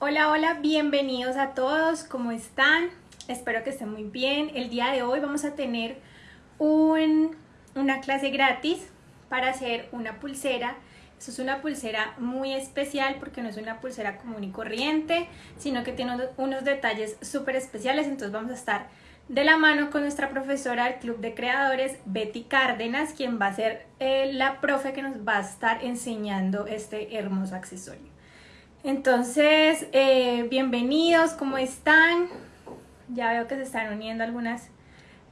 Hola, hola, bienvenidos a todos, ¿cómo están? Espero que estén muy bien. El día de hoy vamos a tener un, una clase gratis para hacer una pulsera. Esto es una pulsera muy especial porque no es una pulsera común y corriente, sino que tiene unos, detalles súper especiales, entonces vamos a estar de la mano con nuestra profesora del Club de Creadores, Betty Cárdenas, quien va a ser eh, la profe que nos va a estar enseñando este hermoso accesorio. Entonces, eh, bienvenidos, ¿cómo están? Ya veo que se están uniendo algunas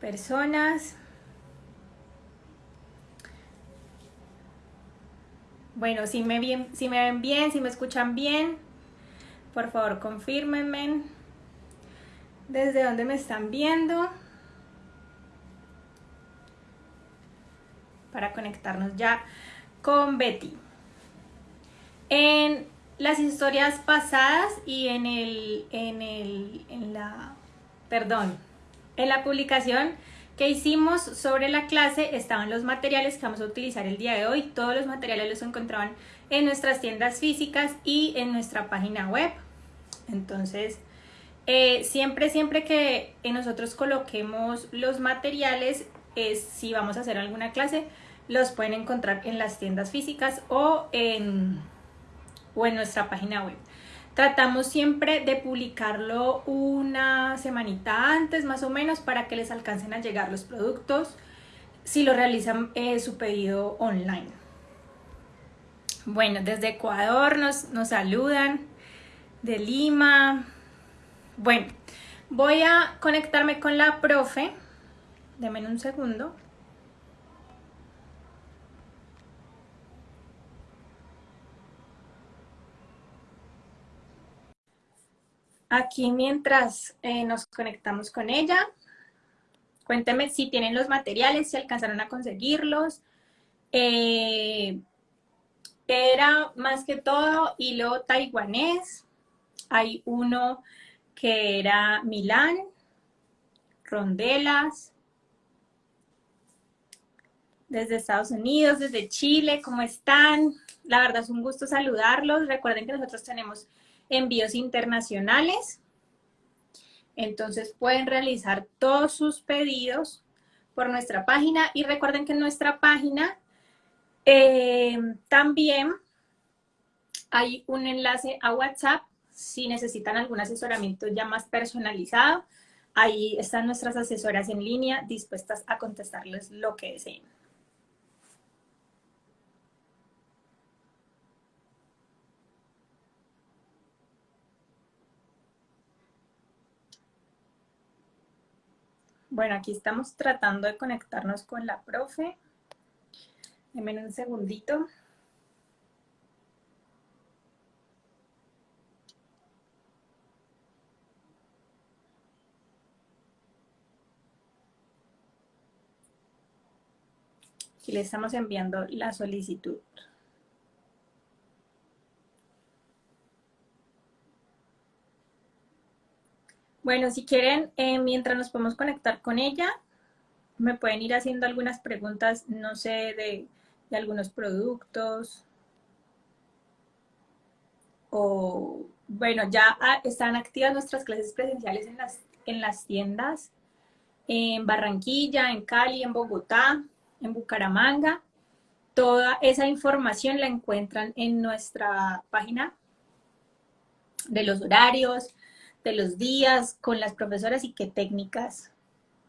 personas. Bueno, si me, si me ven bien, si me escuchan bien, por favor confírmenme desde dónde me están viendo para conectarnos ya con Betty. En las historias pasadas y en el, en el, en la, perdón, en la publicación que hicimos sobre la clase estaban los materiales que vamos a utilizar el día de hoy. Todos los materiales los encontraban en nuestras tiendas físicas y en nuestra página web. Entonces, eh, siempre, siempre que nosotros coloquemos los materiales, es, si vamos a hacer alguna clase, los pueden encontrar en las tiendas físicas o en, o en nuestra página web. Tratamos siempre de publicarlo una semanita antes más o menos para que les alcancen a llegar los productos si lo realizan eh, su pedido online. Bueno, desde Ecuador nos, nos saludan, de Lima, bueno, voy a conectarme con la profe. Deme un segundo. Aquí mientras eh, nos conectamos con ella, cuénteme si tienen los materiales, si alcanzaron a conseguirlos. Eh, era más que todo hilo taiwanés. Hay uno que era Milán, Rondelas, desde Estados Unidos, desde Chile, ¿cómo están? La verdad es un gusto saludarlos. Recuerden que nosotros tenemos envíos internacionales. Entonces pueden realizar todos sus pedidos por nuestra página y recuerden que en nuestra página eh, también hay un enlace a WhatsApp si necesitan algún asesoramiento ya más personalizado, ahí están nuestras asesoras en línea dispuestas a contestarles lo que deseen. Bueno, aquí estamos tratando de conectarnos con la profe. Denme un segundito. Aquí le estamos enviando la solicitud. Bueno, si quieren, eh, mientras nos podemos conectar con ella, me pueden ir haciendo algunas preguntas, no sé, de, algunos productos. O, bueno, ya ah, están activas nuestras clases presenciales en las, en las tiendas en Barranquilla, en Cali, en Bogotá en Bucaramanga. Toda esa información la encuentran en nuestra página de los horarios, de los días, con las profesoras y qué técnicas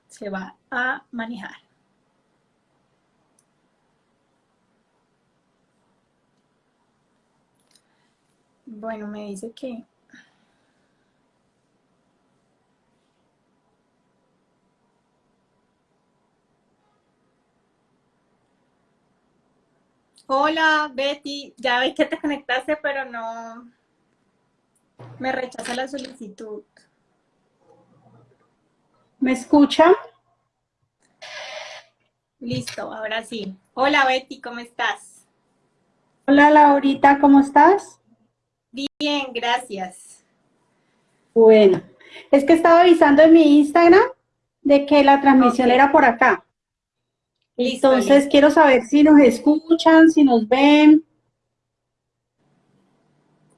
se va a manejar. Bueno, me dice que Hola, Betty. Ya vi que te conectaste, pero no... Me rechaza la solicitud. ¿Me escucha? Listo, ahora sí. Hola, Betty, ¿cómo estás? Hola, Laurita, ¿cómo estás? Bien, gracias. Bueno, es que estaba avisando en mi Instagram de que la transmisión era por acá. Entonces quiero saber si nos escuchan, si nos ven.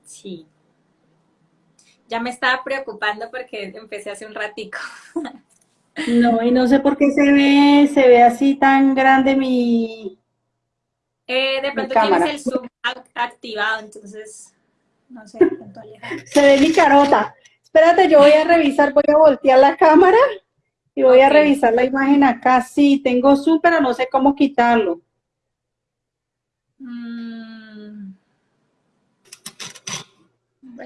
Sí. Ya me estaba preocupando porque empecé hace un ratico. No, y no sé por qué se ve, se ve así tan grande mi... Eh, de pronto tienes el zoom activado, entonces no sé, tanto Se ve mi carota. Espérate, yo voy a revisar, voy a voltear la cámara y voy a revisar la imagen acá. Sí, tengo zoom, pero no sé cómo quitarlo. Mm.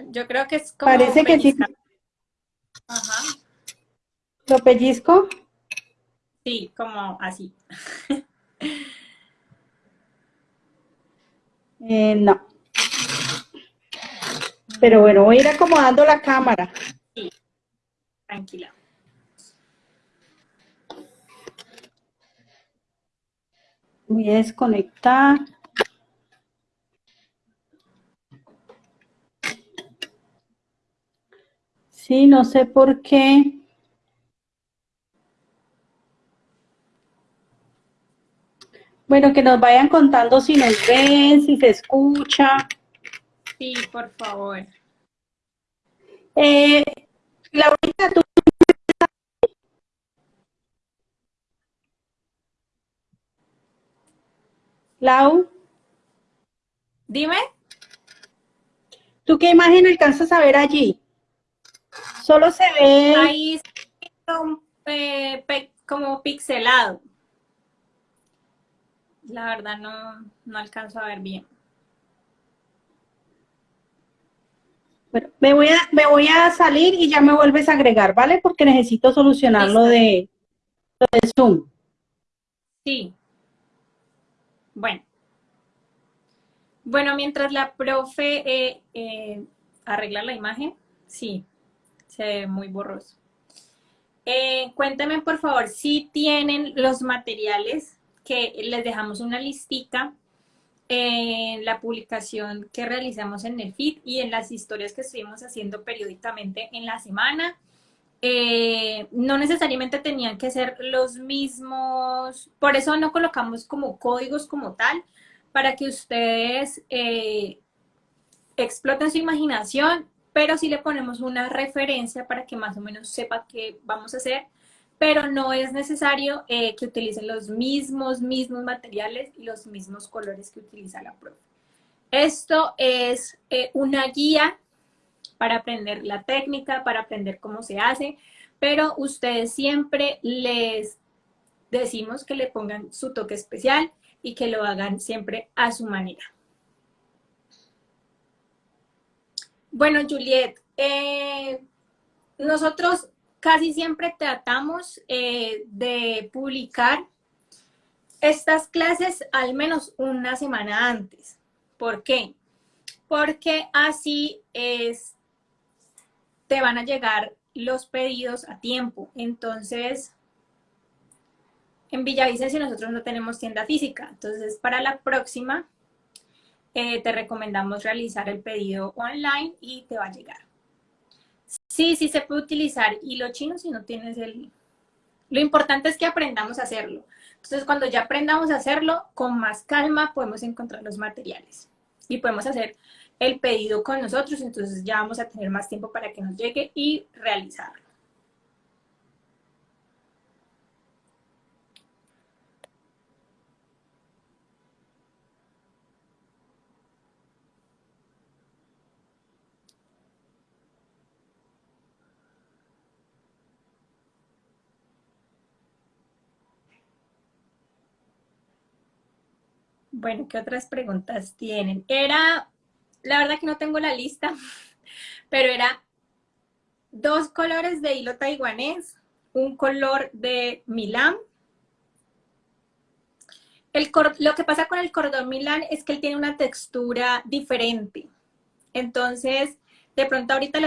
Yo creo que es como Parece que sí. Ajá. ¿Lo pellizco? Sí, como así. eh, no. Pero bueno, voy a ir acomodando la cámara. Sí, tranquila. Voy a desconectar. Sí, no sé por qué. Bueno, que nos vayan contando si nos ven, si se escucha. Sí, por favor. Eh, Laurita, tú... Lau. Dime. ¿Tú qué imagen alcanzas a ver allí? Solo se ve... Ahí eh, como pixelado. La verdad no, no alcanzo a ver bien. Bueno, me voy, a, me voy a salir y ya me vuelves a agregar, ¿vale? Porque necesito solucionar lo de, lo de Zoom. Sí. Bueno. Bueno, mientras la profe eh, eh, arregla la imagen, sí, se ve muy borroso. Eh, cuéntame, por favor, si tienen los materiales que les dejamos una listica en la publicación que realizamos en el feed y en las historias que estuvimos haciendo periódicamente en la semana. Eh, no necesariamente tenían que ser los mismos, por eso no colocamos como códigos como tal, para que ustedes eh, exploten su imaginación, pero sí le ponemos una referencia para que más o menos sepa qué vamos a hacer pero no es necesario eh, que utilicen los mismos, mismos materiales y los mismos colores que utiliza la profe. Esto es eh, una guía para aprender la técnica, para aprender cómo se hace, pero ustedes siempre les decimos que le pongan su toque especial y que lo hagan siempre a su manera. Bueno, Juliet, eh, nosotros casi siempre tratamos eh, de publicar estas clases al menos una semana antes. ¿Por qué? Porque así es, te van a llegar los pedidos a tiempo. Entonces, en Villavicencio nosotros no tenemos tienda física. Entonces, para la próxima, eh, te recomendamos realizar el pedido online y te va a llegar. Sí, sí se puede utilizar hilo chino si no tienes el... Lo importante es que aprendamos a hacerlo. Entonces, cuando ya aprendamos a hacerlo, con más calma podemos encontrar los materiales. Y podemos hacer el pedido con nosotros, entonces ya vamos a tener más tiempo para que nos llegue y realizarlo. Bueno, ¿qué otras preguntas tienen? Era, la verdad que no tengo la lista, pero era dos colores de hilo taiwanés, un color de Milán. El, lo que pasa con el cordón Milán es que él tiene una textura diferente. Entonces, de pronto ahorita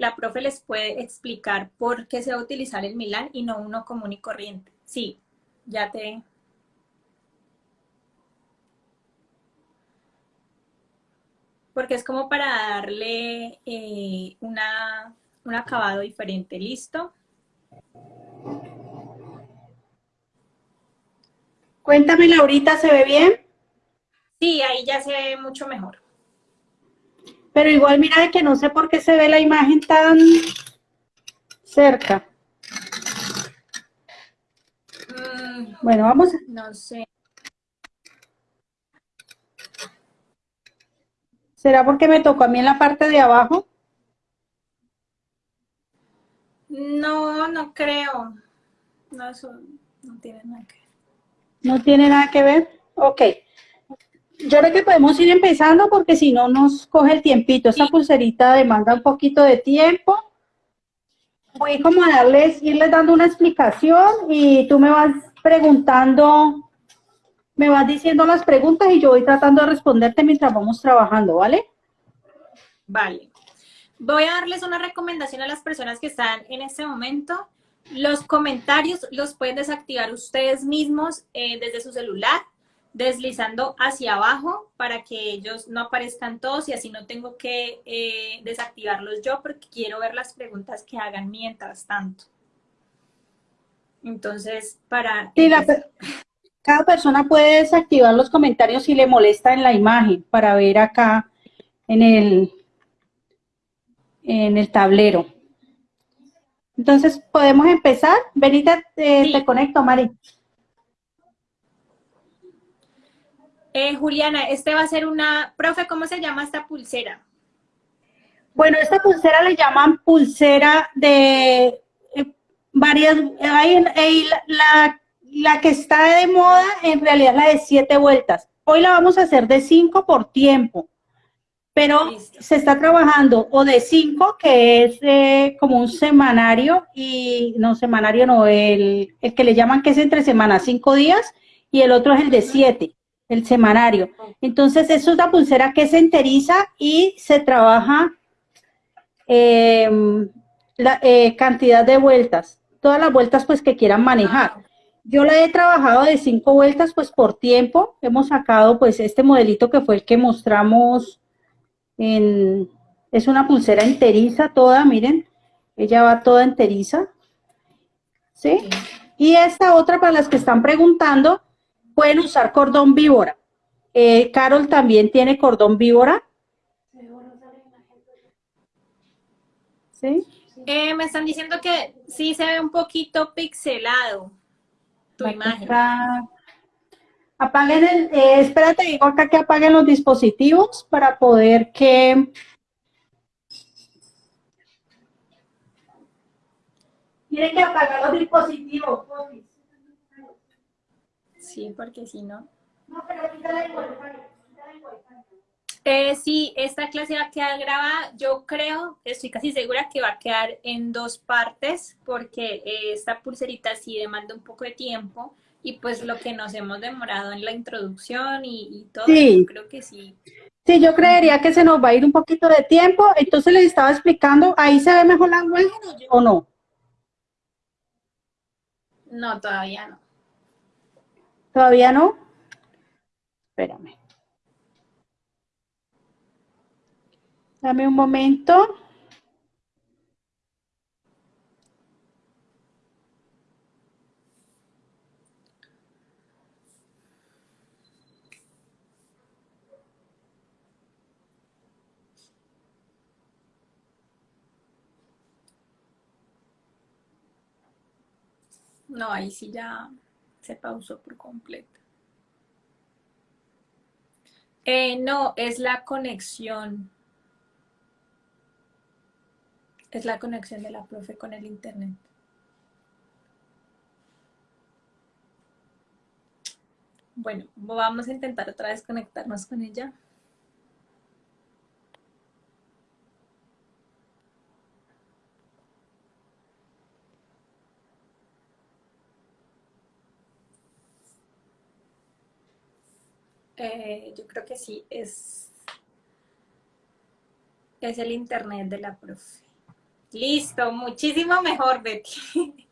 la profe les puede explicar por qué se va a utilizar el Milán y no uno común y corriente. Sí, ya te, porque es como para darle eh, una, un acabado diferente. ¿Listo? Cuéntame, Laurita, ¿se ve bien? Sí, ahí ya se ve mucho mejor. Pero igual mira que no sé por qué se ve la imagen tan cerca. Mm, Bueno, vamos. a- no sé. ¿Será porque me tocó a mí en la parte de abajo? No, no creo. No, eso no tiene nada que ver. ¿No tiene nada que ver? Ok. Yo creo que podemos ir empezando porque si no nos coge el tiempito. Esta pulserita demanda un poquito de tiempo. Voy como a darles, irles dando una explicación y tú me vas preguntando, me vas diciendo las preguntas y yo voy tratando de responderte mientras vamos trabajando, ¿vale? Vale. Voy a darles una recomendación a las personas que están en este momento. Los comentarios los pueden desactivar ustedes mismos eh, desde su celular, deslizando hacia abajo para que ellos no aparezcan todos y así no tengo que eh, desactivarlos yo porque quiero ver las preguntas que hagan mientras tanto. Entonces, para... Sí, la cada persona puede desactivar los comentarios si le molesta en la imagen para ver acá en el, en el tablero. Entonces, ¿podemos empezar? Benita, te, Sí. te conecto, Mari. Eh, Juliana, este va a ser una... Profe, ¿cómo se llama esta pulsera? Bueno, esta pulsera le llaman pulsera de eh, varias, hay, hay la, la- la que está de moda en realidad es la de siete vueltas. Hoy la vamos a hacer de cinco por tiempo, pero Listo. se está trabajando o de cinco, que es eh, como un semanario, y no, semanario no, el, el que le llaman que es entre semanas, cinco días, y el otro es el de siete, el semanario. Entonces, es una pulsera que se enteriza y se trabaja eh, la eh, cantidad de vueltas, todas las vueltas pues que quieran manejar. Yo la he trabajado de cinco vueltas pues por tiempo. Hemos sacado pues este modelito que fue el que mostramos en, es una pulsera enteriza toda, miren, ella va toda enteriza. ¿Sí? Y esta otra para las que están preguntando, pueden usar cordón víbora. Eh, Carol también tiene cordón víbora. ¿Sí? Eh, me están diciendo que sí se ve un poquito pixelado tu imagen. Apaguen el, eh, espérate, digo acá que apaguen los dispositivos para poder que... Tienen que apagar los dispositivos. Sí, porque si no. No, pero quítale el wifi. Eh, sí, esta clase va a quedar grabada. Yo creo, estoy casi segura que va a quedar en dos partes porque eh, esta pulserita sí demanda un poco de tiempo y pues lo que nos hemos demorado en la introducción y, y todo, Sí. yo creo que sí. Sí, yo creería que se nos va a ir un poquito de tiempo, entonces les estaba explicando, ¿ahí se ve mejor la imagen o no? No, todavía no. ¿Todavía no? Espérame. Dame un momento. No, ahí sí ya se pausó por completo. Eh, no, es la conexión. Es la conexión de la profe con el internet. Bueno, vamos a intentar otra vez conectarnos con ella. Eh, yo creo que sí, es, es el internet de la profe. Listo, muchísimo mejor, Betty.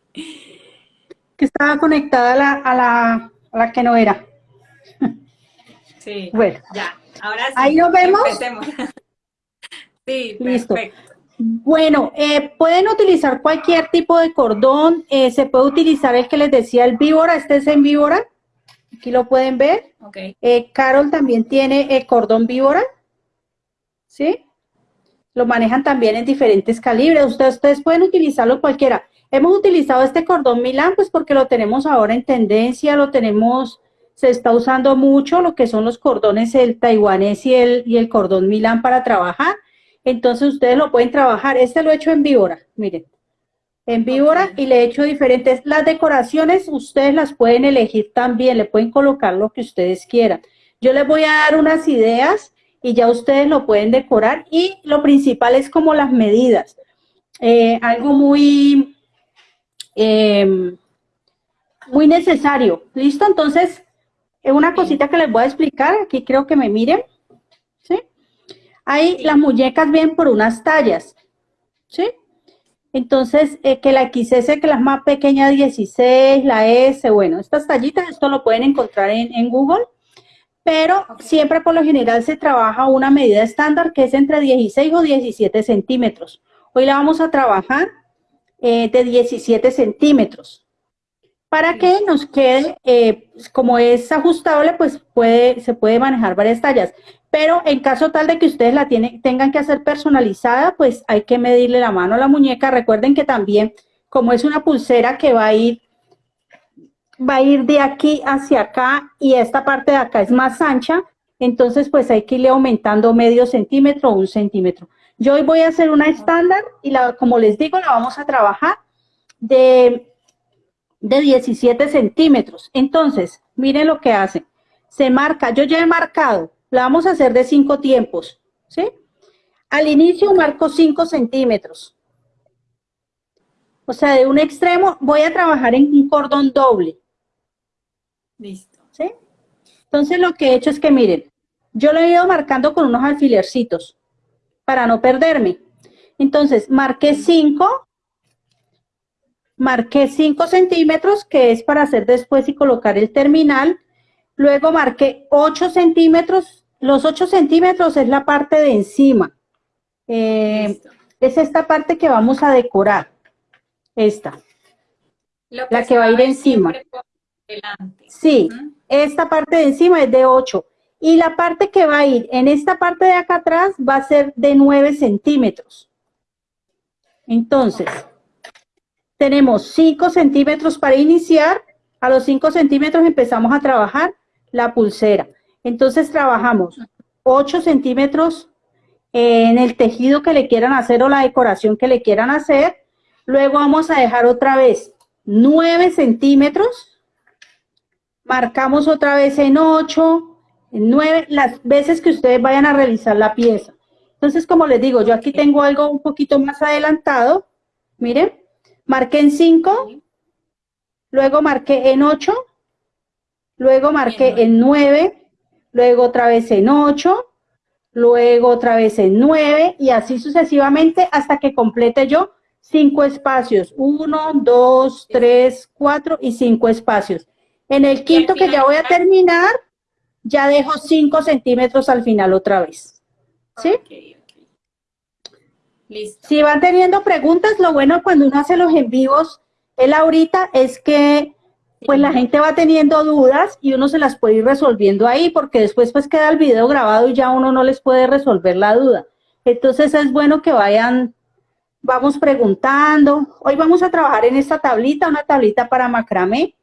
Que estaba conectada a la, a la, a la que no era. Sí, Bueno, ya, ahora sí. Ahí nos vemos. Empecemos. Sí, Listo. perfecto. bueno, eh, pueden utilizar cualquier tipo de cordón. eh, se puede utilizar el que les decía, el víbora. Este es en víbora. Aquí lo pueden ver. Ok, Eh, Carol también tiene el cordón víbora. ¿Sí? Lo manejan también en diferentes calibres. Ustedes, ustedes pueden utilizarlo cualquiera. Hemos utilizado este cordón Milán, pues porque lo tenemos ahora en tendencia, lo tenemos, se está usando mucho lo que son los cordones, el taiwanés y el, y el cordón Milán para trabajar. Entonces ustedes lo pueden trabajar. Este lo he hecho en víbora, miren. En víbora y le he hecho diferentes. Las decoraciones ustedes las pueden elegir también, le pueden colocar lo que ustedes quieran. Yo les voy a dar unas ideas y ya ustedes lo pueden decorar y lo principal es como las medidas. Eh, algo muy, em, muy necesario. ¿Listo? Entonces, una cosita que les voy a explicar, aquí creo que me miren. ¿Sí? Ahí las muñecas vienen por unas tallas. ¿Sí? Entonces, eh, que la XS, que la más pequeña 16, la S, bueno, estas tallitas, esto lo pueden encontrar en, en Google pero siempre por lo general se trabaja una medida estándar que es entre 16 o 17 centímetros. Hoy la vamos a trabajar eh, de 17 centímetros. Para que nos quede, eh, como es ajustable, pues puede, se puede manejar varias tallas. Pero en caso tal de que ustedes la tienen, tengan que hacer personalizada, pues hay que medirle la mano a la muñeca. Recuerden que también, como es una pulsera que va a ir va a ir de aquí hacia acá y esta parte de acá es más ancha, entonces pues hay que irle aumentando medio centímetro o un centímetro. Yo hoy voy a hacer una estándar y la, como les digo, la vamos a trabajar de, de 17 centímetros. Entonces, miren lo que hace. Se marca, yo ya he marcado, la vamos a hacer de cinco tiempos, ¿sí? Al inicio marco 5 centímetros. O sea, de un extremo voy a trabajar en un cordón doble. Listo. ¿Sí? Entonces lo que he hecho es que miren, yo lo he ido marcando con unos alfilercitos para no perderme. Entonces marqué 5, marqué 5 centímetros, que es para hacer después y colocar el terminal. Luego marqué 8 centímetros. Los 8 centímetros es la parte de encima. Eh, es esta parte que vamos a decorar. Esta. la que va a ir encima. Sí, esta parte de encima es de 8. Y la parte que va a ir en esta parte de acá atrás va a ser de 9 centímetros. Entonces, tenemos 5 centímetros para iniciar. A los 5 centímetros empezamos a trabajar la pulsera. Entonces trabajamos 8 centímetros en el tejido que le quieran hacer o la decoración que le quieran hacer. Luego vamos a dejar otra vez 9 centímetros marcamos otra vez en 8, en 9, las veces que ustedes vayan a realizar la pieza. Entonces, como les digo, yo aquí tengo algo un poquito más adelantado. Miren, marqué en 5, luego marqué en 8, luego marqué en 9, luego otra vez en 8, luego otra vez en 9 y así sucesivamente hasta que complete yo cinco espacios. 1, 2, 3, 4 y 5 espacios. En el quinto que ya voy a terminar, ya dejo 5 centímetros al final otra vez. ¿Sí? Listo. Si van teniendo preguntas, lo bueno cuando uno hace los en vivos, el ahorita, es que pues la gente va teniendo dudas y uno se las puede ir resolviendo ahí, porque después pues queda el video grabado y ya uno no les puede resolver la duda. Entonces es bueno que vayan, vamos preguntando. Hoy vamos a trabajar en esta tablita, una tablita para macramé.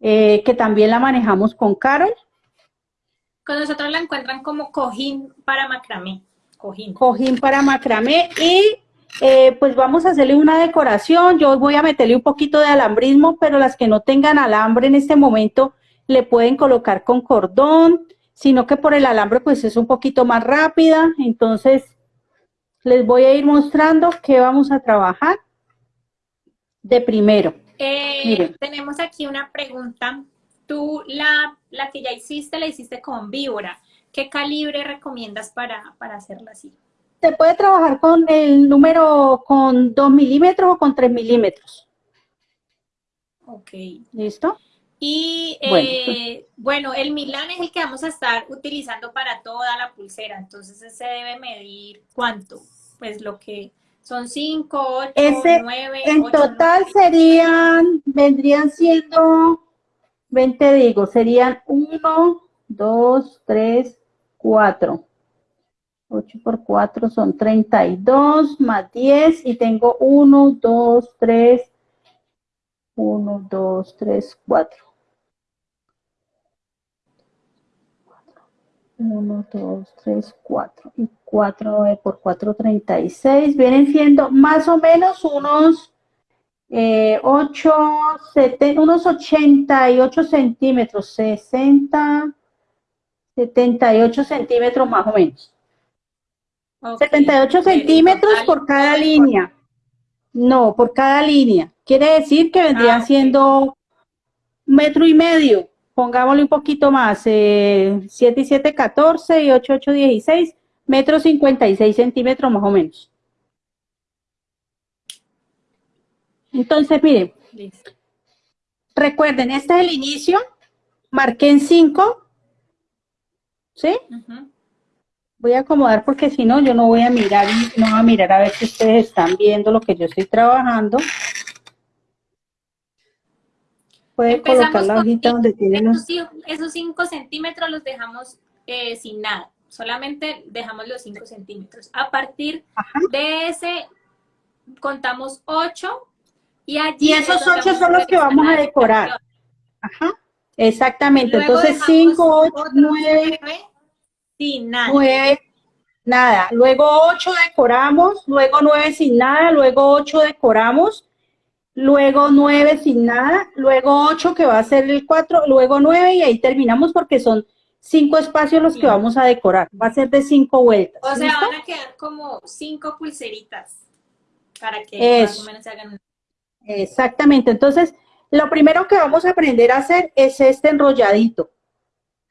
Eh, que también la manejamos con Carol. Con nosotros la encuentran como cojín para macramé. Cojín. Cojín para macramé y eh, pues vamos a hacerle una decoración. Yo voy a meterle un poquito de alambrismo, pero las que no tengan alambre en este momento le pueden colocar con cordón, sino que por el alambre pues es un poquito más rápida. Entonces les voy a ir mostrando qué vamos a trabajar de primero. Eh, tenemos aquí una pregunta. Tú la, la que ya hiciste, la hiciste con víbora. ¿Qué calibre recomiendas para, para hacerla así? Se puede trabajar con el número con 2 milímetros o con 3 milímetros. Ok. ¿Listo? Y eh, bueno. el Milán es el que vamos a estar utilizando para toda la pulsera, entonces se debe medir cuánto, pues lo que son 5, 8, 9. En total serían, vendrían siendo, 20 digo, serían 1, 2, 3, 4. 8 por 4 son 32, más 10, y tengo 1, 2, 3, 1, 2, 3, 4. 1, 2, 3, 4. Y 4 por 4, 36. Vienen siendo más o menos unos eh, 8, 7, unos 88 centímetros, 60, 78 centímetros más o menos. Okay. 78 centímetros por cada línea. No, por cada línea. Quiere decir que vendría ah, siendo metro y medio. Pongámosle un poquito más. Eh, 7 y 7, 14 y 8, 8, 16. Metro 56 centímetros más o menos. Entonces, miren. Recuerden, este es el inicio. Marqué en 5. ¿Sí? Uh Voy a acomodar porque si no, yo no voy a mirar no voy a mirar a ver si ustedes están viendo lo que yo estoy trabajando. Puede colocar la hojita donde tienen esos 5 centímetros los dejamos eh, sin nada. Solamente dejamos los 5 centímetros. A partir de ese, contamos 8 y allí... Y esos 8 son los que vamos a decorar. Ajá. Exactamente. Entonces 5, 8, 9... Sin nada. 9, nada. Luego 8 decoramos, luego 9 sin nada, luego 8 decoramos, luego 9 sin nada, luego 8 que va a ser el 4, luego 9 y ahí terminamos porque son 5 espacios los que vamos a decorar. Va a ser de 5 vueltas. O sea, van a quedar como 5 pulseritas para que más o menos se hagan. Exactamente. Entonces, lo primero que vamos a aprender a hacer es este enrolladito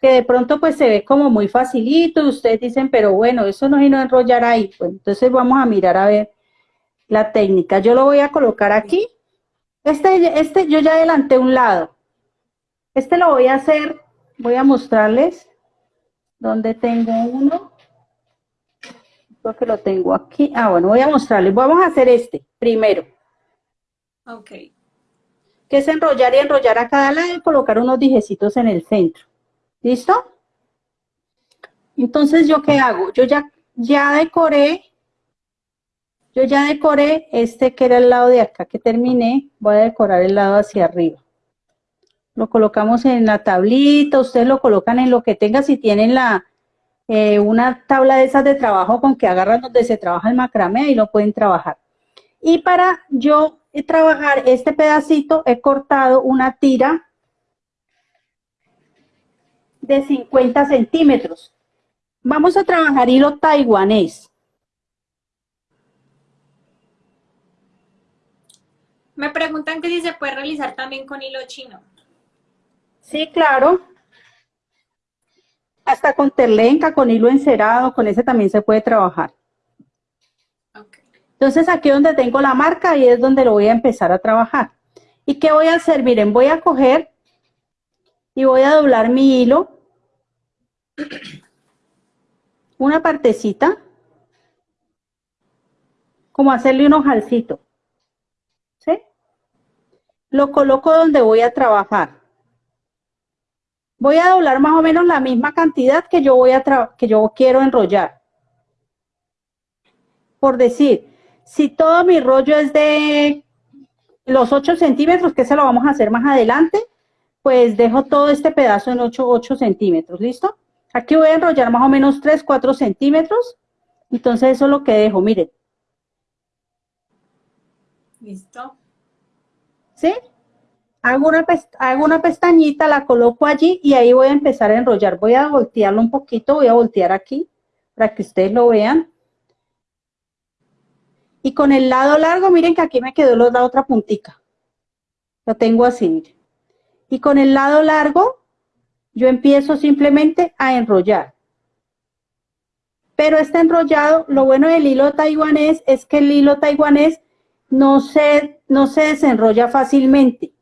que de pronto pues se ve como muy facilito y ustedes dicen, pero bueno, eso no es no enrollar ahí. Pues entonces vamos a mirar a ver la técnica. Yo lo voy a colocar aquí. Este, este yo ya adelanté un lado. Este lo voy a hacer, voy a mostrarles donde tengo uno. Creo que lo tengo aquí. Ah, bueno, voy a mostrarles. Vamos a hacer este primero. Ok. Que es enrollar y enrollar a cada lado y colocar unos dijecitos en el centro. ¿Listo? Entonces, ¿yo qué hago? Yo ya, ya decoré, yo ya decoré este que era el lado de acá que terminé, voy a decorar el lado hacia arriba. Lo colocamos en la tablita, ustedes lo colocan en lo que tengan, si tienen la, eh, una tabla de esas de trabajo con que agarran donde se trabaja el macramé, y lo pueden trabajar. Y para yo trabajar este pedacito, he cortado una tira de 50 centímetros. Vamos a trabajar hilo taiwanés. Me preguntan que si se puede realizar también con hilo chino. Sí, claro. Hasta con terlenca, con hilo encerado, con ese también se puede trabajar. Entonces aquí donde tengo la marca, ahí es donde lo voy a empezar a trabajar. ¿Y qué voy a hacer? Miren, voy a coger y voy a doblar mi hilo una partecita, como hacerle un ojalcito. Lo coloco donde voy a trabajar. Voy a doblar más o menos la misma cantidad que yo, voy a que yo quiero enrollar. Por decir, si todo mi rollo es de los 8 centímetros, que se lo vamos a hacer más adelante, pues dejo todo este pedazo en 8, 8 centímetros, ¿listo? Aquí voy a enrollar más o menos 3, 4 centímetros. Entonces eso es lo que dejo, miren. Listo. ¿Sí? Hago una, hago una pestañita, la coloco allí y ahí voy a empezar a enrollar. Voy a voltearlo un poquito, voy a voltear aquí para que ustedes lo vean. Y con el lado largo, miren que aquí me quedó la otra puntica. Lo tengo así, miren. Y con el lado largo yo empiezo simplemente a enrollar. Pero este enrollado, lo bueno del hilo taiwanés es que el hilo taiwanés no se, no se desenrolla fácilmente.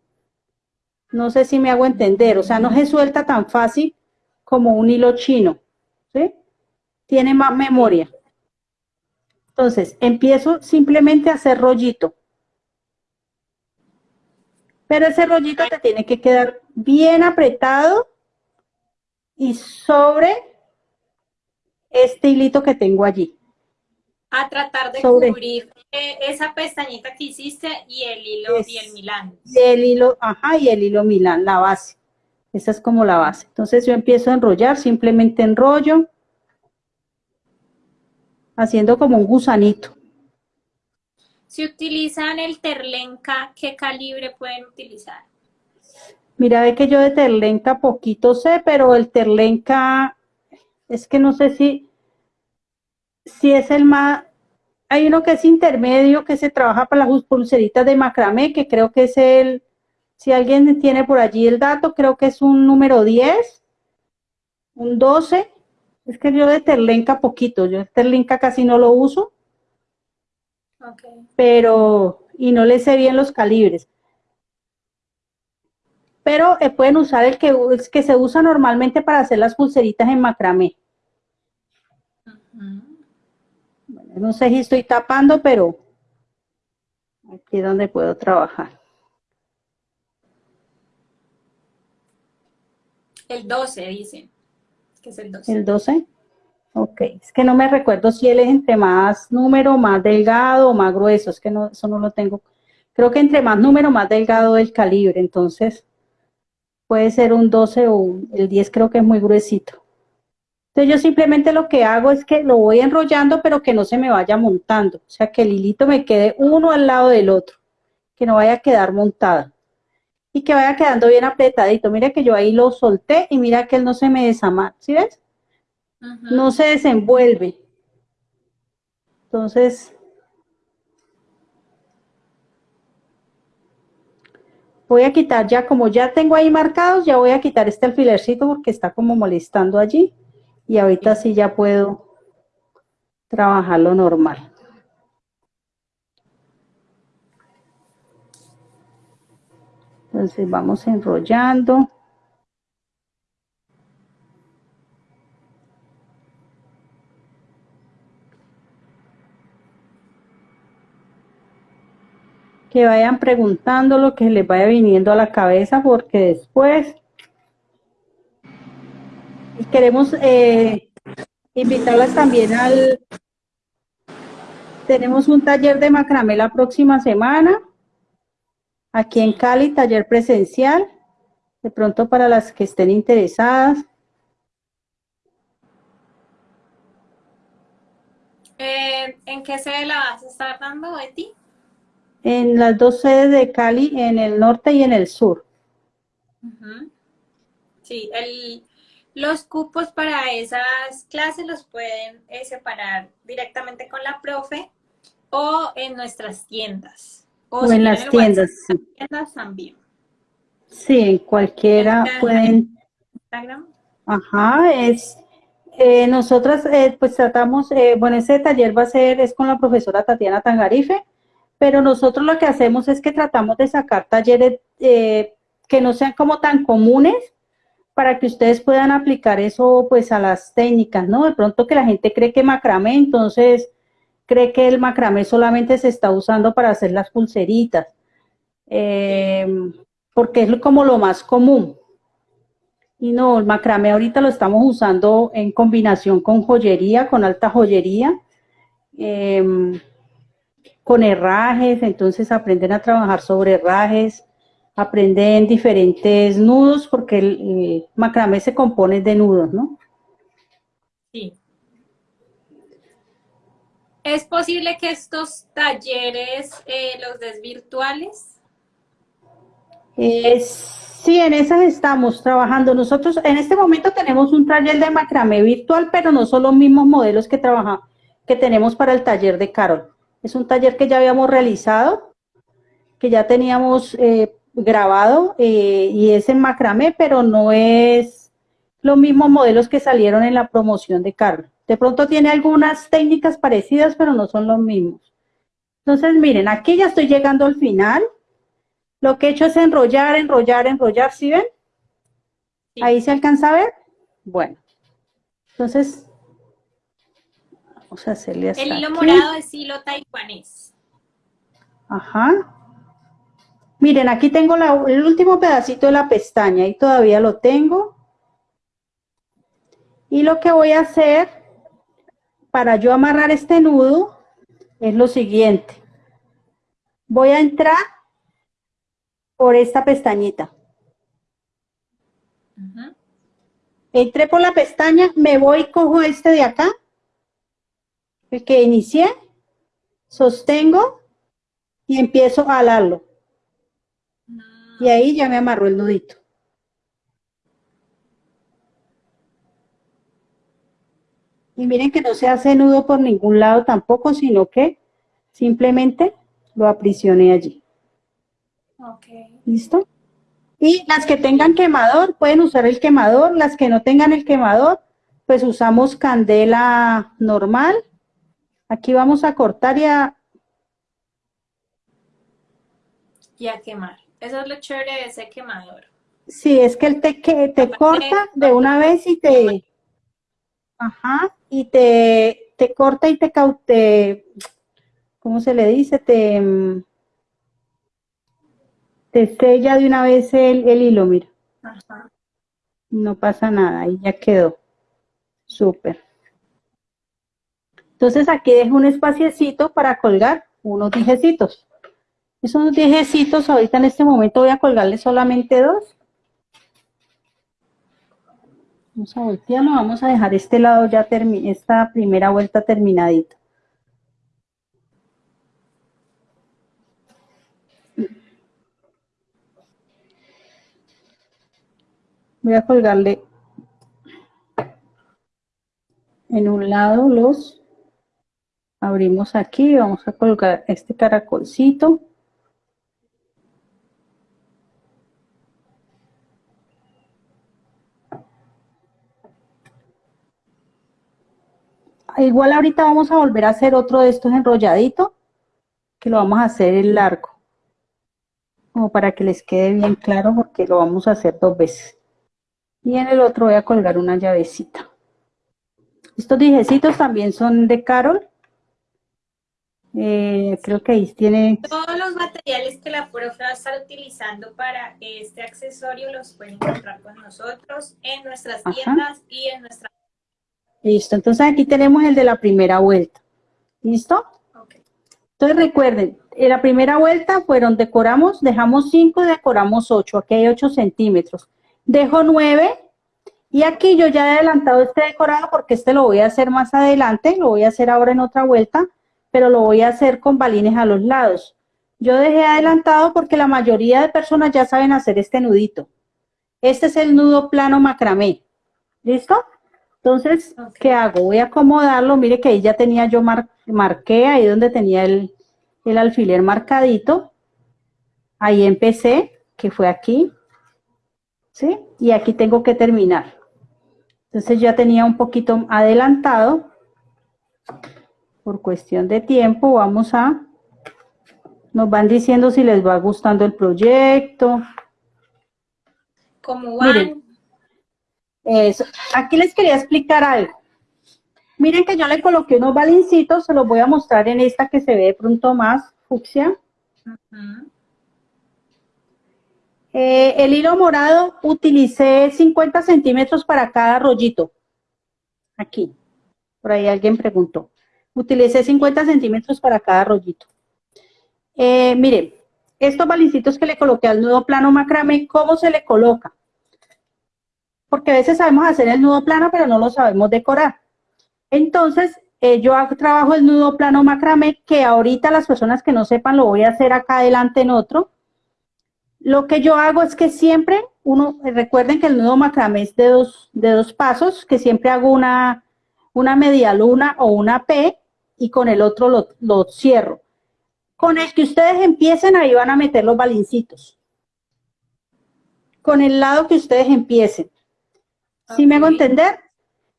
No sé si me hago entender, o sea, no se suelta tan fácil como un hilo chino, ¿sí? Tiene más memoria. Entonces, empiezo simplemente a hacer rollito. Pero ese rollito te tiene que quedar bien apretado y sobre este hilito que tengo allí. A tratar de cubrir eh, esa pestañita que hiciste y el hilo y el Milán. Y el hilo, ajá, y el hilo Milán, la base. Esa es como la base. Entonces yo empiezo a enrollar, simplemente enrollo, haciendo como un gusanito. Si utilizan el terlenca, ¿qué calibre pueden utilizar? Mira, ve que yo de terlenca poquito sé, pero el terlenca, es que no sé si, si es el más, hay uno que es intermedio, que se trabaja para las pulseritas de macramé, que creo que es el, si alguien tiene por allí el dato, creo que es un número 10, un 12, es que yo de terlenca poquito, yo de terlenca casi no lo uso, pero, y no le sé bien los calibres. Pero eh, pueden usar el que, que se usa normalmente para hacer las pulseritas en macramé. No sé si estoy tapando, pero aquí es donde puedo trabajar. El 12, dice. Que es el 12. ¿El 12? Ok, es que no me recuerdo si él es entre más número, más delgado o más grueso, es que no, eso no lo tengo. Creo que entre más número, más delgado el calibre, entonces puede ser un 12 o el 10 creo que es muy gruesito. Entonces yo simplemente lo que hago es que lo voy enrollando pero que no se me vaya montando, o sea que el hilito me quede uno al lado del otro, que no vaya a quedar montado y que vaya quedando bien apretadito. Mira que yo ahí lo solté y mira que él no se me desamarra, ¿sí ves? No se desenvuelve. Entonces, voy a quitar ya, como ya tengo ahí marcados, ya voy a quitar este alfilercito porque está como molestando allí. Y ahorita sí ya puedo trabajarlo normal. Entonces vamos enrollando. que vayan preguntando lo que les vaya viniendo a la cabeza porque después queremos eh, invitarlas también al tenemos un taller de macramé la próxima semana aquí en Cali, taller presencial de pronto para las que estén interesadas eh, ¿En qué sede la vas a estar dando, Betty? en las dos sedes de Cali, en el norte y en el sur. Sí, los cupos para esas clases los pueden eh, separar directamente con la profe o en nuestras tiendas. O, en las tiendas. tiendas también. Sí, en cualquiera pueden. Instagram. Ajá, es. Eh, nosotras eh, pues tratamos, bueno, ese taller va a ser, es con la profesora Tatiana Tangarife, pero nosotros lo que hacemos es que tratamos de sacar talleres eh, que no sean como tan comunes para que ustedes puedan aplicar eso pues a las técnicas, ¿no? De pronto que la gente cree que macramé, entonces cree que el macramé solamente se está usando para hacer las pulseritas, eh, porque es como lo más común. Y no, el macramé ahorita lo estamos usando en combinación con joyería, con alta joyería. Eh, con herrajes, entonces aprenden a trabajar sobre herrajes, aprenden diferentes nudos, porque el, macramé se compone de nudos, ¿no? Sí. ¿Es posible que estos talleres eh, los des virtuales? sí, en esas estamos trabajando. Nosotros en este momento tenemos un taller de macramé virtual, pero no son los mismos modelos que, trabaja, que tenemos para el taller de Carol. Es un taller que ya habíamos realizado, que ya teníamos eh, grabado eh, y es en macramé, pero no es los mismos modelos que salieron en la promoción de Carlos. De pronto tiene algunas técnicas parecidas, pero no son los mismos. Entonces, miren, aquí ya estoy llegando al final. Lo que he hecho es enrollar, enrollar, enrollar, ¿sí ven? Ahí se alcanza a ver. Bueno, entonces el hilo morado es hilo taiwanés. Ajá. Miren, aquí tengo el último pedacito de la pestaña y todavía lo tengo. Y lo que voy a hacer para yo amarrar este nudo es lo siguiente. Voy a entrar por esta pestañita. Entré por la pestaña, me voy, cojo este de acá, el que inicié, sostengo y empiezo a alarlo. Y ahí ya me amarró el nudito. Y miren que no se hace nudo por ningún lado tampoco, sino que simplemente lo aprisioné allí. ¿Listo? Y las que tengan quemador, pueden usar el quemador. Las que no tengan el quemador, pues usamos candela normal. Aquí vamos a cortar y a... Y a quemar. Eso es lo chévere de ese quemador. Sí, es que él te, que, te corta de una vez y te... Ajá, y te, te corta y te, caute, ¿cómo se le dice? Te, te sella de una vez el, hilo, mira. No pasa nada, ahí ya quedó. Súper. Entonces aquí dejo un espaciecito para colgar unos dijecitos. Esos dijecitos, ahorita en este momento voy a colgarle solamente dos. Vamos a voltearlo, vamos a dejar este lado ya, esta primera vuelta terminadita. Voy a colgarle en un lado los abrimos aquí, vamos a colgar este caracolcito. Igual ahorita vamos a volver a hacer otro de estos enrolladitos, que lo vamos a hacer en largo, como para que les quede bien claro, porque lo vamos a hacer dos veces. Y en el otro voy a colgar una llavecita. Estos dijecitos también son de Carol. Eh, creo que ahí tiene... Todos los materiales que la profe va a estar utilizando para este accesorio los pueden encontrar con nosotros en nuestras tiendas y en nuestra... Listo, entonces aquí tenemos el de la primera vuelta. ¿Listo? Entonces recuerden, en la primera vuelta fueron, decoramos, dejamos 5, decoramos 8, aquí hay 8 centímetros dejo 9 y aquí yo ya he adelantado este decorado porque este lo voy a hacer más adelante, lo voy a hacer ahora en otra vuelta, pero lo voy a hacer con balines a los lados. Yo dejé adelantado porque la mayoría de personas ya saben hacer este nudito. Este es el nudo plano macramé. ¿Listo? Entonces, ¿qué hago? Voy a acomodarlo. Mire que ahí ya tenía yo, marqué ahí donde tenía el, el alfiler marcadito. Ahí empecé, que fue aquí. ¿sí? Y aquí tengo que terminar. Entonces ya tenía un poquito adelantado. Por cuestión de tiempo vamos a... Nos van diciendo si les va gustando el proyecto. ¿Cómo van? Eso. Aquí les quería explicar algo. Miren que yo le coloqué unos balincitos, se los voy a mostrar en esta que se ve de pronto más fucsia. Eh, el hilo morado utilicé 50 centímetros para cada rollito. Aquí. Por ahí alguien preguntó. Utilicé 50 centímetros para cada rollito. Eh, miren, estos balincitos que le coloqué al nudo plano macramé, ¿cómo se le coloca? Porque a veces sabemos hacer el nudo plano, pero no lo sabemos decorar. Entonces, eh, yo trabajo el nudo plano macramé, que ahorita las personas que no sepan lo voy a hacer acá adelante en otro. Lo que yo hago es que siempre, uno, recuerden que el nudo macramé es de dos, de dos pasos, que siempre hago una, una media luna o una P y con el otro lo, lo cierro. Con el que ustedes empiecen, ahí van a meter los balincitos. Con el lado que ustedes empiecen. ¿Sí me hago entender?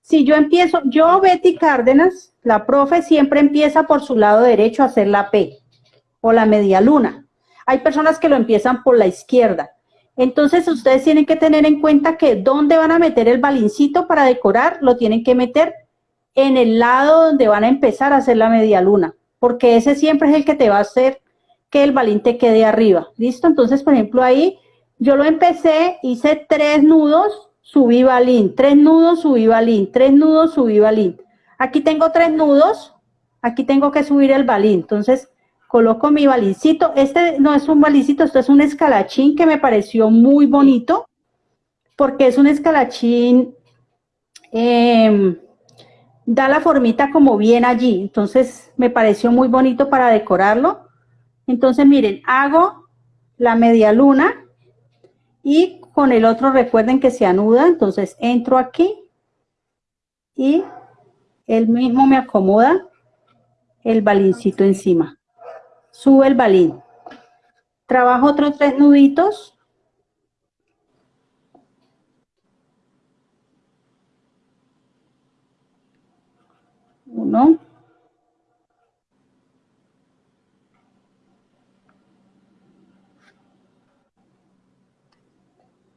Si yo empiezo, yo Betty Cárdenas, la profe siempre empieza por su lado derecho a hacer la P o la media luna. Hay personas que lo empiezan por la izquierda. Entonces ustedes tienen que tener en cuenta que dónde van a meter el balincito para decorar, lo tienen que meter en el lado donde van a empezar a hacer la media luna, porque ese siempre es el que te va a hacer que el balín te quede arriba. ¿Listo? Entonces, por ejemplo, ahí yo lo empecé, hice tres nudos, subí balín, tres nudos, subí balín, tres nudos, subí balín. Aquí tengo tres nudos, aquí tengo que subir el balín, entonces coloco mi balincito, este no es un balincito, esto es un escalachín que me pareció muy bonito, porque es un escalachín, em, da la formita como bien allí, entonces me pareció muy bonito para decorarlo. Entonces miren, hago la media luna y con el otro recuerden que se anuda, entonces entro aquí y él mismo me acomoda el balincito encima. Sube el balín. Trabajo otros tres nuditos. Uno.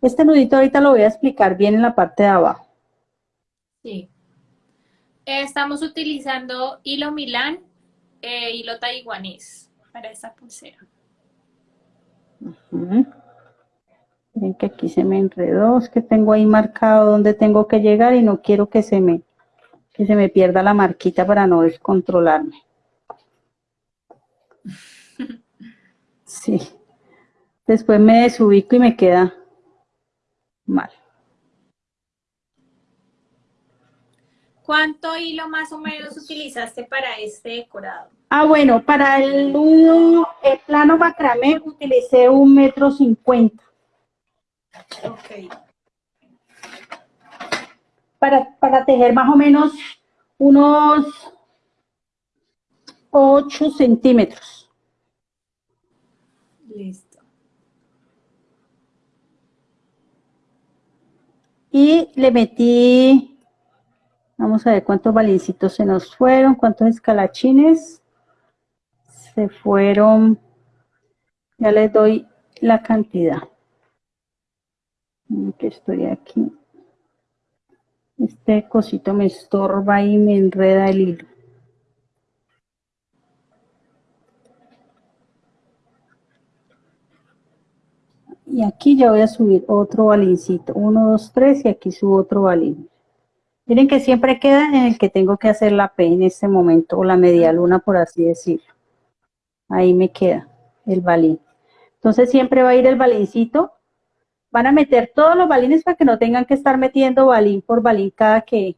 Este nudito ahorita lo voy a explicar bien en la parte de abajo. Sí. Estamos utilizando hilo Milán e hilo taiwanés para esta pulsera. Ven que aquí se me enredó, es que tengo ahí marcado donde tengo que llegar y no quiero que se me, que se me pierda la marquita para no descontrolarme. Sí. Después me desubico y me queda mal. ¿Cuánto hilo más o menos utilizaste para este decorado? Ah, bueno, para el nudo, el plano macramé utilicé un metro cincuenta. Ok. Para, para tejer más o menos unos 8 centímetros. Listo. Y le metí Vamos a ver cuántos balincitos se nos fueron, cuántos escalachines se fueron. Ya les doy la cantidad. Que estoy aquí. Este cosito me estorba y me enreda el hilo. Y aquí ya voy a subir otro balincito. Uno, dos, tres y aquí subo otro balín. Miren que siempre queda en el que tengo que hacer la P en este momento, o la media luna, por así decirlo. Ahí me queda el balín. Entonces siempre va a ir el balincito. Van a meter todos los balines para que no tengan que estar metiendo balín por balín cada que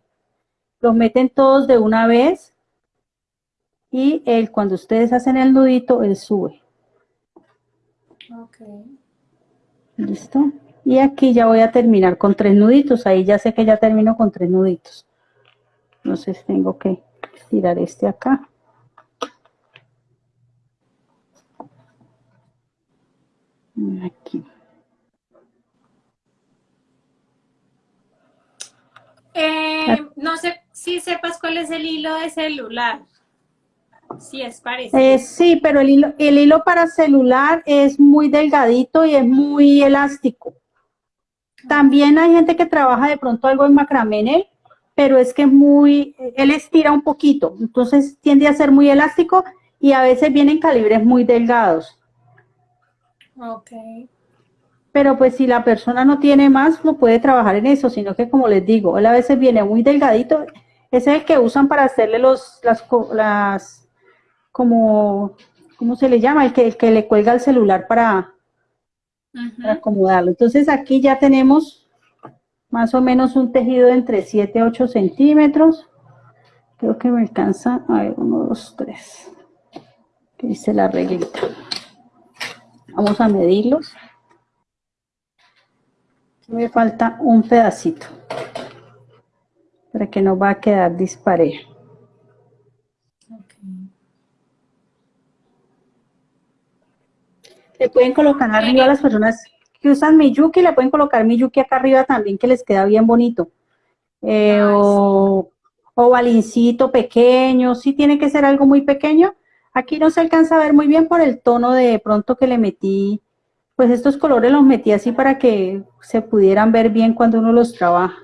los meten todos de una vez. Y él, cuando ustedes hacen el nudito, él sube. Ok. ¿Listo? Y aquí ya voy a terminar con tres nuditos. Ahí ya sé que ya termino con tres nuditos. Entonces tengo que tirar este acá. Aquí. Eh, no sé si sepas cuál es el hilo de celular. Sí, es parecido. Eh, sí, pero el hilo, el hilo para celular es muy delgadito y es muy elástico. También hay gente que trabaja de pronto algo en macramé en él, pero es que muy, él estira un poquito, entonces tiende a ser muy elástico y a veces vienen calibres muy delgados. Ok. Pero pues si la persona no tiene más, no puede trabajar en eso, sino que como les digo, él a veces viene muy delgadito, ese es el que usan para hacerle los, las, las como, ¿cómo se le llama? El que, el que le cuelga el celular para, para acomodarlo. Entonces aquí ya tenemos más o menos un tejido entre 7 a 8 centímetros. Creo que me alcanza, a ver, 1, 2, 3. Que dice la reglita. Vamos a medirlos. Me falta un pedacito para que no va a quedar disparejo. Le pueden colocar arriba a las personas que usan Miyuki, le pueden colocar Miyuki acá arriba también, que les queda bien bonito. Eh, o, o balincito pequeño, sí tiene que ser algo muy pequeño. Aquí no se alcanza a ver muy bien por el tono de pronto que le metí, pues estos colores los metí así para que se pudieran ver bien cuando uno los trabaja.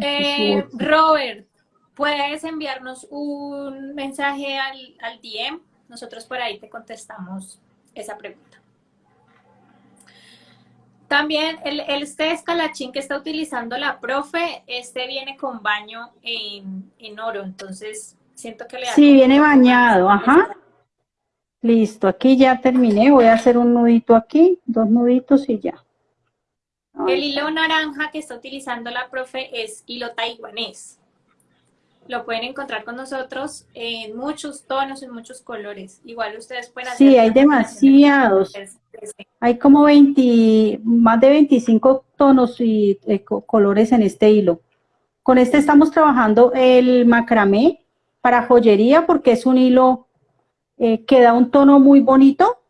Eh, Robert, ¿puedes enviarnos un mensaje al, al DM? Nosotros por ahí te contestamos esa pregunta. También el, este escalachín que está utilizando la profe, este viene con baño en, en oro, entonces siento que le da Sí, viene bañado, ajá. Listo, aquí ya terminé, voy a hacer un nudito aquí, dos nuditos y ya. El hilo naranja que está utilizando la profe es hilo taiwanés. Lo pueden encontrar con nosotros en muchos tonos, en muchos colores. Igual ustedes pueden hacer... Sí, hay demasiados. Hay como 20, más de 25 tonos y eh, colores en este hilo. Con este estamos trabajando el macramé para joyería porque es un hilo eh, que da un tono muy bonito.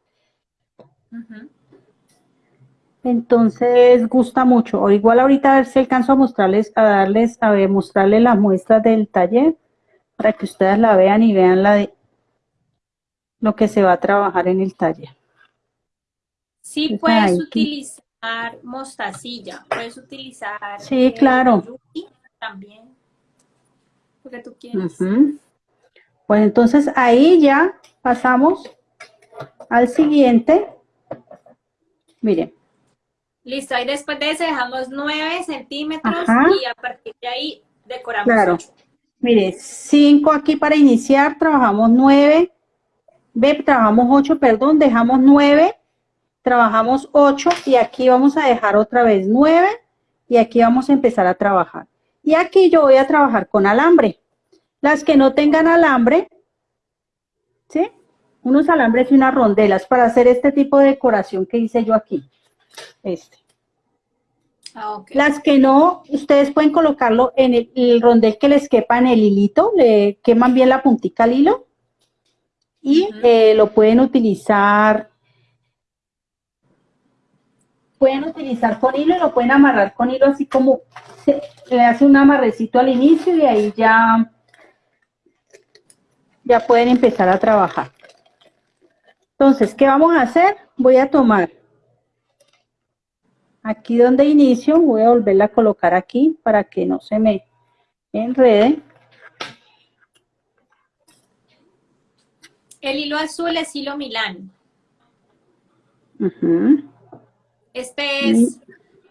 Entonces gusta mucho. O igual ahorita a ver si alcanzo a mostrarles, a darles, a ver, mostrarles las muestras del taller para que ustedes la vean y vean la de lo que se va a trabajar en el taller. Sí, puedes utilizar mostacilla, puedes utilizar... Sí, claro. También, lo que tú quieras. Pues entonces ahí ya pasamos al siguiente. Miren, Listo, y después de eso dejamos 9 centímetros y a partir de ahí decoramos claro. Mire, 5 aquí para iniciar, trabajamos 9, ve, trabajamos 8, perdón, dejamos 9, trabajamos 8 y aquí vamos a dejar otra vez 9 y aquí vamos a empezar a trabajar. Y aquí yo voy a trabajar con alambre. Las que no tengan alambre, ¿sí? Unos alambres y unas rondelas para hacer este tipo de decoración que hice yo aquí este. Ah, Las que no, ustedes pueden colocarlo en el, rondel que les quepa en el hilito, le queman bien la puntica al hilo y eh, lo pueden utilizar, pueden utilizar con hilo y lo pueden amarrar con hilo así como se, le hace un amarrecito al inicio y ahí ya, ya pueden empezar a trabajar. Entonces, ¿qué vamos a hacer? Voy a tomar Aquí donde inicio voy a volverla a colocar aquí para que no se me enrede. El hilo azul es hilo Milán. Este es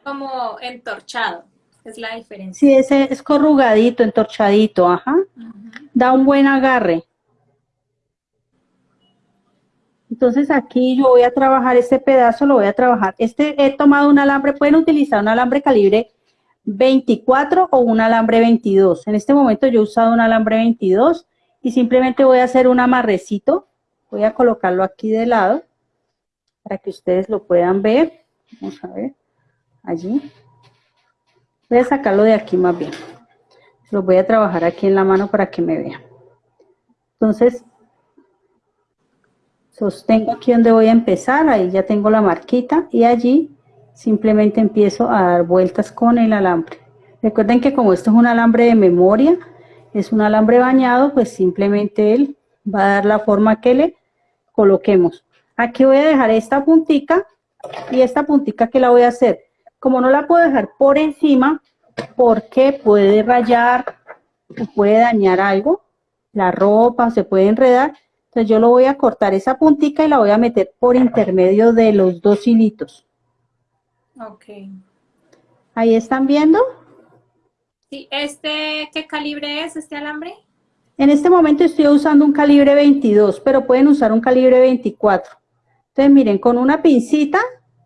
como entorchado, es la diferencia. Sí, ese es corrugadito, entorchadito, ajá. Da un buen agarre. Entonces aquí yo voy a trabajar este pedazo, lo voy a trabajar. Este he tomado un alambre, pueden utilizar un alambre calibre 24 o un alambre 22. En este momento yo he usado un alambre 22 y simplemente voy a hacer un amarrecito. Voy a colocarlo aquí de lado para que ustedes lo puedan ver. Vamos a ver, allí. Voy a sacarlo de aquí más bien. Lo voy a trabajar aquí en la mano para que me vean. Entonces, sostengo aquí donde voy a empezar, ahí ya tengo la marquita y allí simplemente empiezo a dar vueltas con el alambre. Recuerden que como esto es un alambre de memoria, es un alambre bañado, pues simplemente él va a dar la forma que le coloquemos. Aquí voy a dejar esta puntica y esta puntica que la voy a hacer. Como no la puedo dejar por encima, porque puede rayar puede dañar algo, la ropa se puede enredar, entonces yo lo voy a cortar esa puntica y la voy a meter por intermedio de los dos hilitos. Ok. ¿Ahí están viendo? Sí, este, ¿qué calibre es este alambre? En este momento estoy usando un calibre 22, pero pueden usar un calibre 24. Entonces miren, con una pincita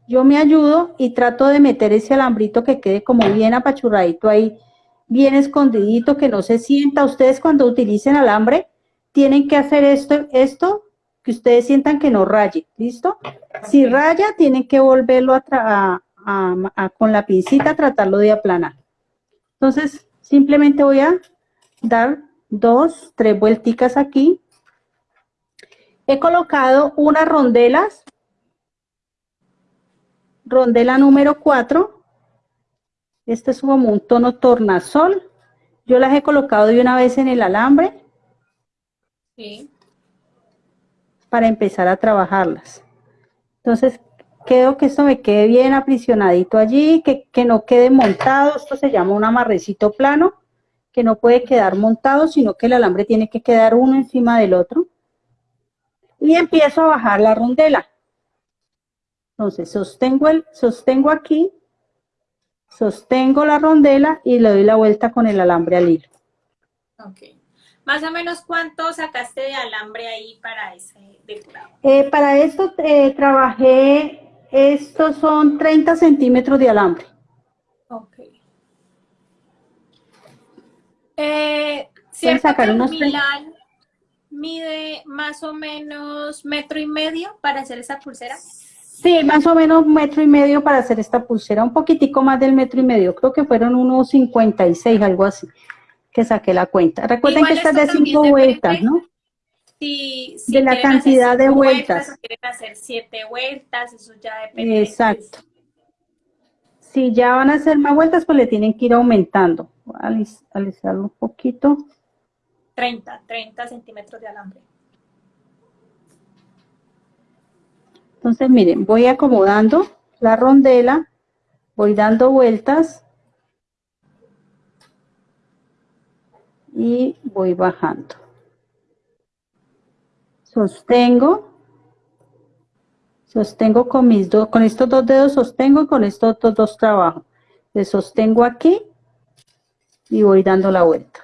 yo me ayudo y trato de meter ese alambrito que quede como bien apachurradito ahí, bien escondidito, que no se sienta. Ustedes cuando utilicen alambre, tienen que hacer esto, esto que ustedes sientan que no raye, ¿listo? Si raya, tienen que volverlo a, con la pincita, tratarlo de aplanar. Entonces, simplemente voy a dar dos, tres vuelticas aquí. He colocado unas rondelas, rondela número 4. Este es como un tono tornasol. Yo las he colocado de una vez en el alambre para empezar a trabajarlas. Entonces, quiero que esto me quede bien aprisionadito allí, que, que no quede montado. Esto se llama un amarrecito plano, que no puede quedar montado, sino que el alambre tiene que quedar uno encima del otro. Y empiezo a bajar la rondela. Entonces, sostengo, el, sostengo aquí, sostengo la rondela y le doy la vuelta con el alambre al hilo. Más o menos, ¿cuánto sacaste de alambre ahí para ese decorado? Eh, para esto eh, trabajé, estos son 30 centímetros de alambre. Ok. Eh, ¿Cierto sacar que unos Milán mide más o menos metro y medio para hacer esa pulsera? Sí, más o menos un metro y medio para hacer esta pulsera, un poquitico más del metro y medio, creo que fueron unos 56, algo así, que saqué la cuenta. Recuerden Igual que esta es esto de cinco vueltas, ¿no? Si, si De la cantidad de cinco vueltas. o quieren hacer siete vueltas, eso ya depende. de- Exacto. Si ya van a hacer más vueltas, pues le tienen que ir aumentando. Voy a alis- alisarlo un poquito. 30, 30 centímetros de alambre. Entonces, miren, voy acomodando la rondela, voy dando vueltas y voy bajando. Sostengo, sostengo con mis dos, con estos dos dedos sostengo y con estos otros dos trabajo. Le sostengo aquí y voy dando la vuelta.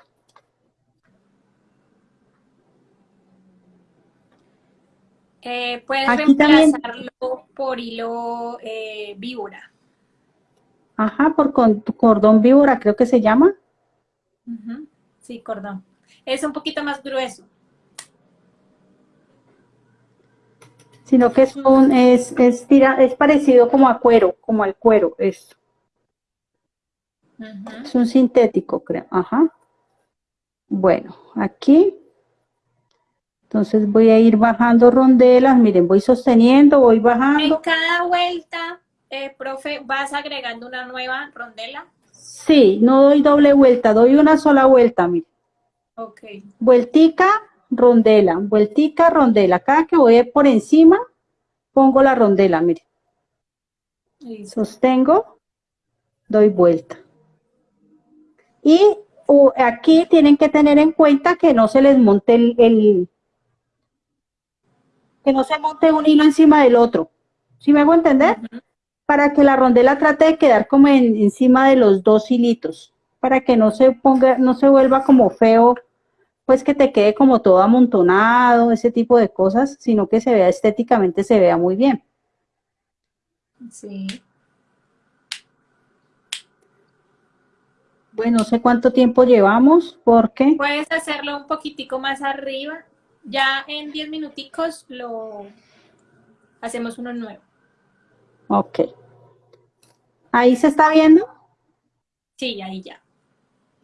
Eh, puedes Aquí también- reemplazarlo por hilo eh, víbora. Ajá, por cordón víbora creo que se llama. Ujú. Sí, cordón. Es un poquito más grueso. sino que es un, es, es, tira, es parecido como a cuero, como al cuero, esto. Es un sintético, creo. Ajá. Bueno, aquí. Entonces voy a ir bajando rondelas. Miren, voy sosteniendo, voy En bajando. cada vuelta, eh, profe, vas agregando una nueva rondela. Sí, no doy doble vuelta, doy una sola vuelta, miren. Ok. Vueltica, rondela, vueltica, rondela. Cada que voy por encima, pongo la rondela. Listo. sostengo, doy vuelta. Y aquí tienen que tener en cuenta que no se les monte el, el- que no se monte un hilo encima del otro. ¿Sí me hago entender? Para que la rondela trate de quedar como en- encima de los dos hilitos, para que no se ponga, no se vuelva como feo, pues que te quede como todo amontonado, ese tipo de cosas, sino que se vea estéticamente, se vea muy bien. Sí. Bueno, no sé cuánto tiempo llevamos, porque Puedes hacerlo un poquitico más arriba. Ya en 10 minuticos lo hacemos uno nuevo. Ok. Ahí se está viendo. Sí, ahí ya.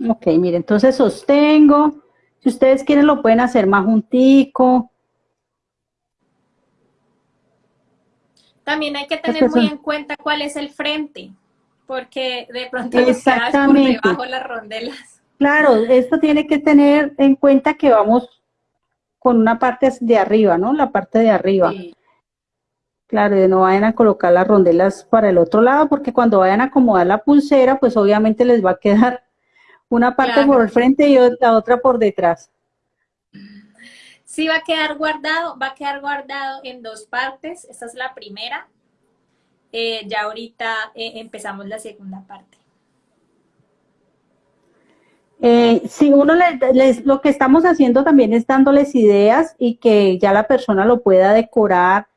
Ok, mire, entonces sostengo. Si ustedes quieren lo pueden hacer más juntico. También hay que tener muy en cuenta cuál es el frente, porque de pronto quedas por Exactamente. debajo las rondelas. Claro, esto tiene que tener en cuenta que vamos con una parte de arriba, ¿no? La parte de arriba. Sí. Claro, y no vayan a colocar las rondelas para el otro lado, porque cuando vayan a acomodar la pulsera, pues obviamente les va a quedar una parte Claro. por el frente y la otra por detrás. Sí va a quedar guardado, va a quedar guardado en dos partes. Esta es la primera. Eh, ya ahorita eh, empezamos la segunda parte. Eh, si uno les- lo que estamos haciendo también es dándoles ideas y que ya la persona lo pueda decorar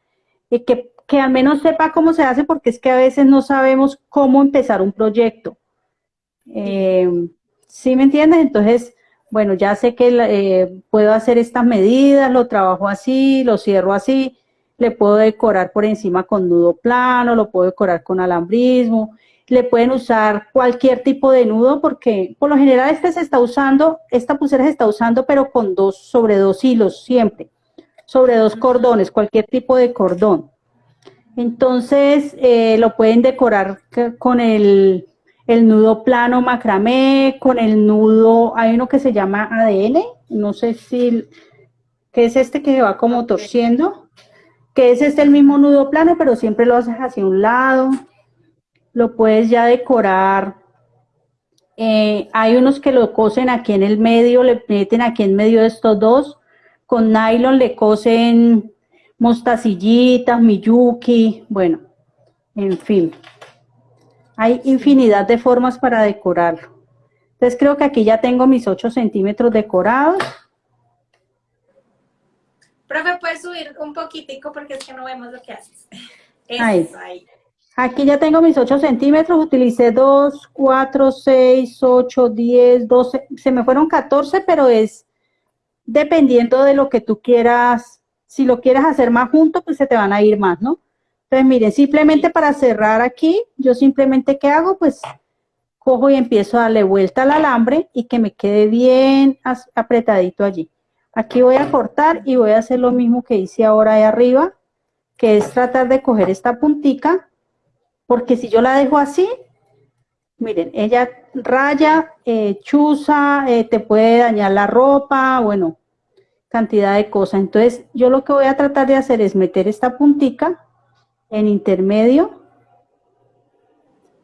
y que, que al menos sepa cómo se hace porque es que a veces no sabemos cómo empezar un proyecto. Eh, ¿Sí me entiendes? Entonces, bueno, ya sé que eh, puedo hacer estas medidas, lo trabajo así, lo cierro así, le puedo decorar por encima con nudo plano, lo puedo decorar con alambrismo, le pueden usar cualquier tipo de nudo porque por lo general este se está usando, esta pulsera se está usando pero con dos, sobre dos hilos siempre, sobre dos cordones, cualquier tipo de cordón. Entonces eh, lo pueden decorar con el, el nudo plano macramé, con el nudo, hay uno que se llama ADN, no sé si, que es este que va como torciendo, que es este el mismo nudo plano, pero siempre lo haces hacia un lado lo puedes ya decorar. Eh, hay unos que lo cosen aquí en el medio, le meten aquí en medio de estos dos. Con nylon le cosen mostacillitas, miyuki, bueno, En fin, hay infinidad de formas para decorarlo. Entonces creo que aquí ya tengo mis 8 centímetros decorados. Profe, ¿puedes subir un poquitico porque es que no vemos lo que haces? Ahí. Aquí ya tengo mis 8 centímetros, utilicé 2, 4, 6, 8, 10, 12, se me fueron 14, pero es dependiendo de lo que tú quieras, si lo quieres hacer más junto, pues se te van a ir más, ¿no? Entonces, miren, simplemente para cerrar aquí, yo simplemente, ¿qué hago? Pues cojo y empiezo a darle vuelta al alambre y que me quede bien apretadito allí. Aquí voy a cortar y voy a hacer lo mismo que hice ahora de arriba, que es tratar de coger esta puntica, porque si yo la dejo así, miren, ella raya, eh, chuza, eh, te puede dañar la ropa, bueno, cantidad de cosas. Entonces, yo lo que voy a tratar de hacer es meter esta puntica en intermedio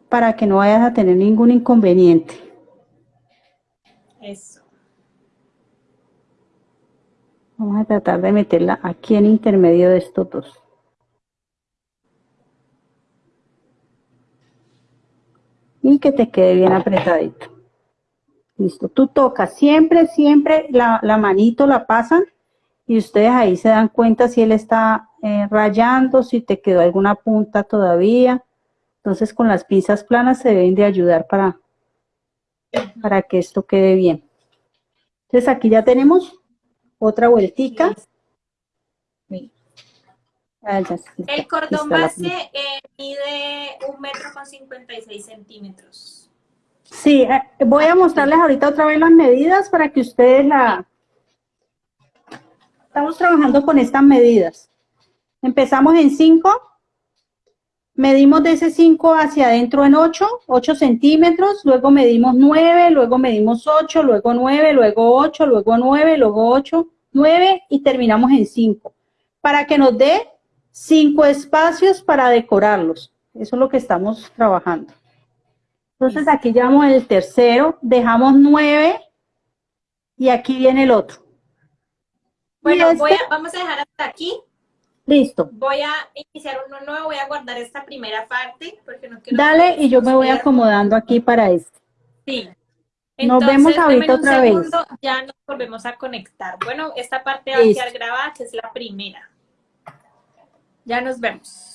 para que no vayas a tener ningún inconveniente. Eso. Vamos a tratar de meterla aquí en intermedio de estos dos. Y que te quede bien apretadito. Listo, tú tocas siempre, siempre la, la manito la pasan y ustedes ahí se dan cuenta si él está eh, rayando, si te quedó alguna punta todavía. Entonces con las pinzas planas se deben de ayudar para, para que esto quede bien. Entonces aquí ya tenemos otra vueltica. Ah, El cordón base eh, mide un metro con 56 centímetros. Sí, eh, voy a mostrarles ahorita otra vez las medidas para que ustedes la... Estamos trabajando con estas medidas. Empezamos en 5, medimos de ese 5 hacia adentro en 8, 8 centímetros, luego medimos 9, luego medimos 8, luego 9, luego 8, luego 9, luego 8, 9 y terminamos en 5. Para que nos dé 5 espacios para decorarlos. Eso es lo que estamos trabajando. Entonces aquí llevamos el tercero, dejamos 9 y aquí viene el otro. Bueno, este vamos a dejar hasta aquí Listo. Voy a iniciar uno nuevo, voy a guardar esta primera parte porque no quiero... Dale y yo me voy acomodando aquí para esto. Sí. nos vemos ahorita otra vez. Ya nos volvemos a conectar. Bueno, esta parte va a quedar grabada, que es la primera. Ya nos vemos.